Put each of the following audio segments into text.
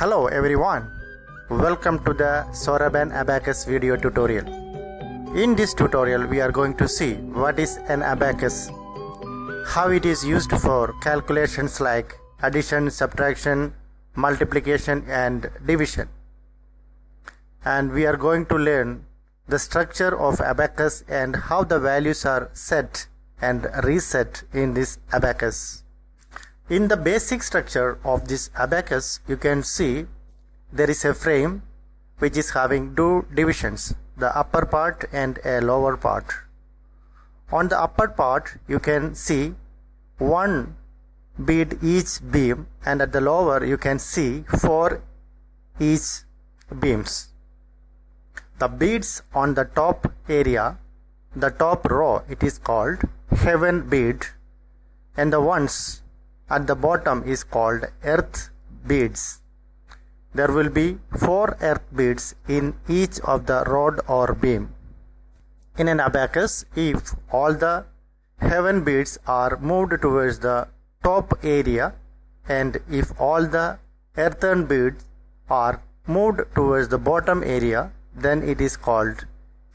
Hello everyone, welcome to the Soroban Abacus video tutorial. In this tutorial we are going to see what is an abacus, how it is used for calculations like addition, subtraction, multiplication and division. And we are going to learn the structure of abacus and how the values are set and reset in this abacus. In the basic structure of this abacus, you can see there is a frame which is having two divisions, the upper part and a lower part. On the upper part, you can see one bead each beam and at the lower you can see four each beams. The beads on the top area, the top row, it is called heaven bead and the ones at the bottom is called earth beads. There will be four earth beads in each of the rod or beam. In an abacus, if all the heaven beads are moved towards the top area and if all the earthen beads are moved towards the bottom area, then it is called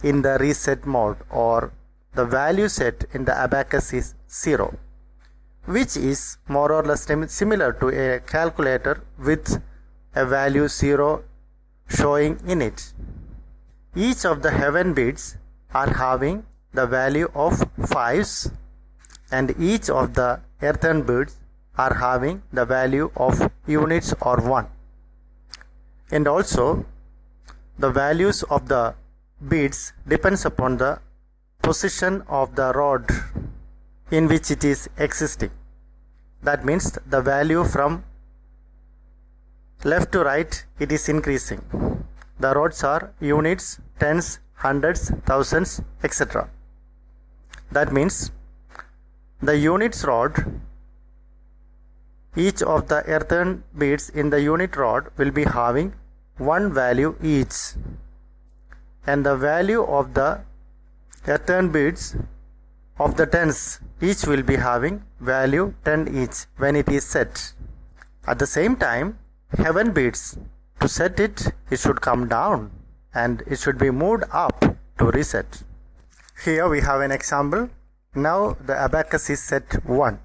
in the reset mode or the value set in the abacus is 0 which is more or less similar to a calculator with a value 0 showing in it. Each of the heaven beads are having the value of 5s and each of the earthen beads are having the value of units or 1. And also the values of the beads depends upon the position of the rod in which it is existing. That means the value from left to right it is increasing. The rods are units, tens, hundreds, thousands, etc. That means the units rod each of the earthen beads in the unit rod will be having one value each and the value of the earthen beads of the tens each will be having value 10 each when it is set. At the same time heaven beads to set it it should come down and it should be moved up to reset. Here we have an example. Now the abacus is set 1.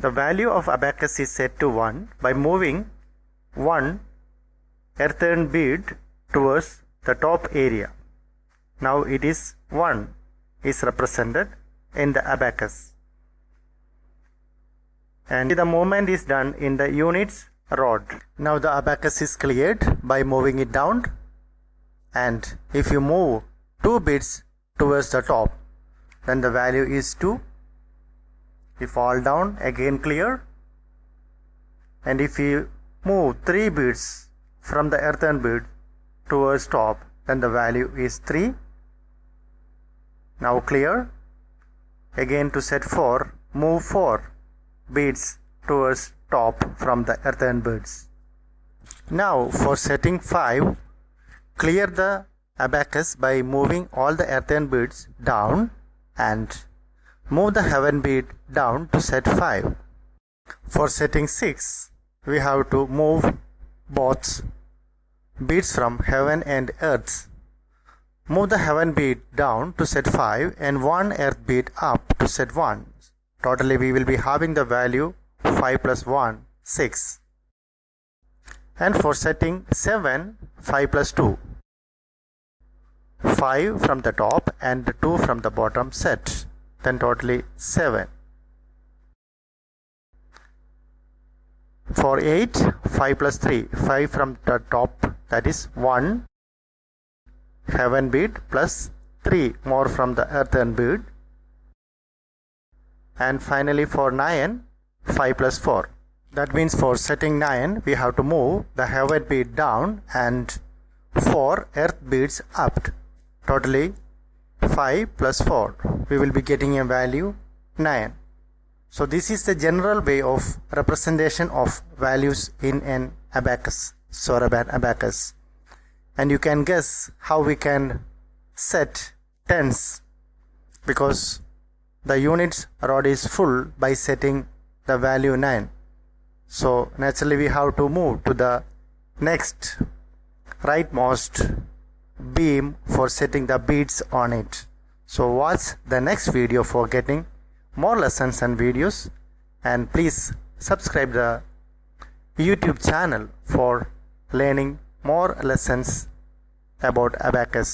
The value of abacus is set to 1 by moving one earthen bead towards the top area. Now it is 1 is represented in the abacus. And the movement is done in the units rod. Now the abacus is cleared by moving it down and if you move two bits towards the top then the value is 2. If all down again clear and if you move 3 bits from the earthen bead towards top then the value is 3 now clear. Again to set 4, move 4 beads towards top from the earthen beads. Now for setting 5, clear the abacus by moving all the earthen beads down and move the heaven bead down to set 5. For setting 6, we have to move both beads from heaven and earth Move the heaven bead down to set 5 and one earth bead up to set 1. Totally we will be having the value 5 plus 1, 6. And for setting 7, 5 plus 2. 5 from the top and 2 from the bottom set. Then totally 7. For 8, 5 plus 3. 5 from the top that is 1 heaven bead plus 3 more from the earthen bead and finally for 9 5 plus 4 that means for setting 9 we have to move the heaven bead down and 4 earth beads up. Totally 5 plus 4 we will be getting a value 9 so this is the general way of representation of values in an abacus. Soroban abacus and you can guess how we can set tens because the units rod is full by setting the value 9 so naturally we have to move to the next rightmost beam for setting the beads on it. So watch the next video for getting more lessons and videos. And please subscribe the youtube channel for learning more lessons about abacus